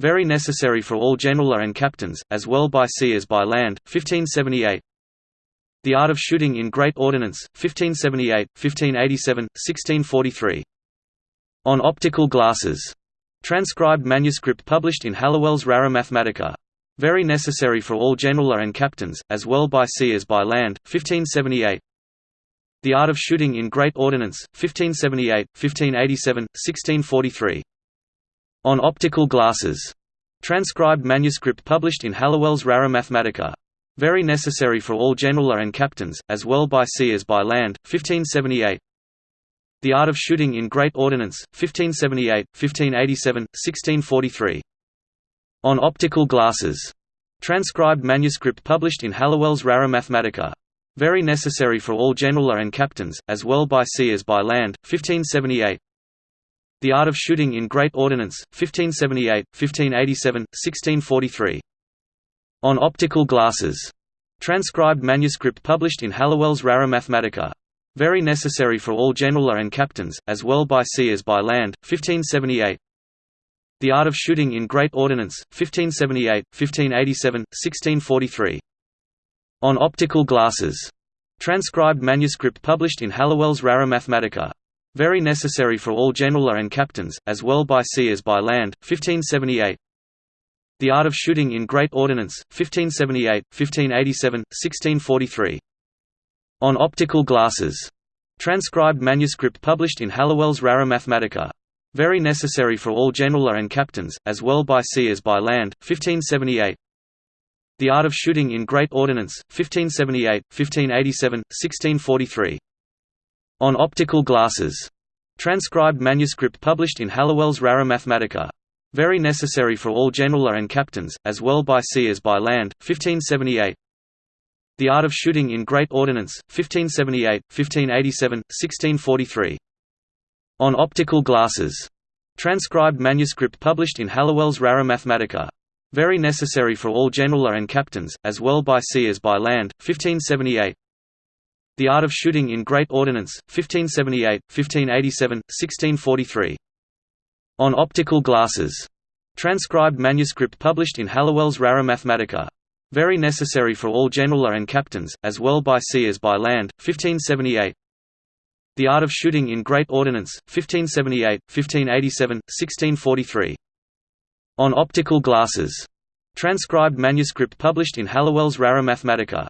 Very necessary for all general and captains, as well by sea as by land, 1578 The Art of Shooting in Great Ordnance, 1578, 1587, 1643 On Optical Glasses. Transcribed manuscript published in Halliwell's Rara Mathematica. Very necessary for all general and captains, as well by sea as by land, 1578 The Art of Shooting in Great Ordnance, 1578, 1587, 1643 on Optical Glasses. Transcribed manuscript published in Halliwell's Rara Mathematica. Very necessary for all general and captains, as well by sea as by land, 1578 The Art of Shooting in Great Ordnance, 1578, 1587, 1643 On Optical Glasses. Transcribed manuscript published in Halliwell's Rara Mathematica. Very necessary for all general and captains, as well by sea as by land, 1578 the Art of Shooting in Great Ordnance, 1578, 1587, 1643. On Optical Glasses. Transcribed manuscript published in Halliwell's Rara Mathematica. Very necessary for all general and captains, as well by sea as by land, 1578. The Art of Shooting in Great Ordnance, 1578, 1587, 1643. On Optical Glasses. Transcribed manuscript published in Halliwell's Rara Mathematica. Very necessary for all general and captains, as well by sea as by land, 1578 The Art of Shooting in Great Ordnance, 1578, 1587, 1643 On Optical Glasses. Transcribed manuscript published in Halliwell's Rara Mathematica. Very necessary for all general and captains, as well by sea as by land, 1578 The Art of Shooting in Great Ordnance, 1578, 1587, 1643 on Optical Glasses. Transcribed manuscript published in Halliwell's Rara Mathematica. Very necessary for all general and captains, as well by sea as by land, 1578 The Art of Shooting in Great Ordnance, 1578, 1587, 1643 On Optical Glasses. Transcribed manuscript published in Halliwell's Rara Mathematica. Very necessary for all general and captains, as well by sea as by land, 1578 the Art of Shooting in Great Ordnance, 1578, 1587, 1643. On Optical Glasses. Transcribed manuscript published in Halliwell's Rara Mathematica. Very necessary for all general and captains, as well by sea as by land, 1578. The Art of Shooting in Great Ordnance, 1578, 1587, 1643. On Optical Glasses. Transcribed manuscript published in Halliwell's Rara Mathematica.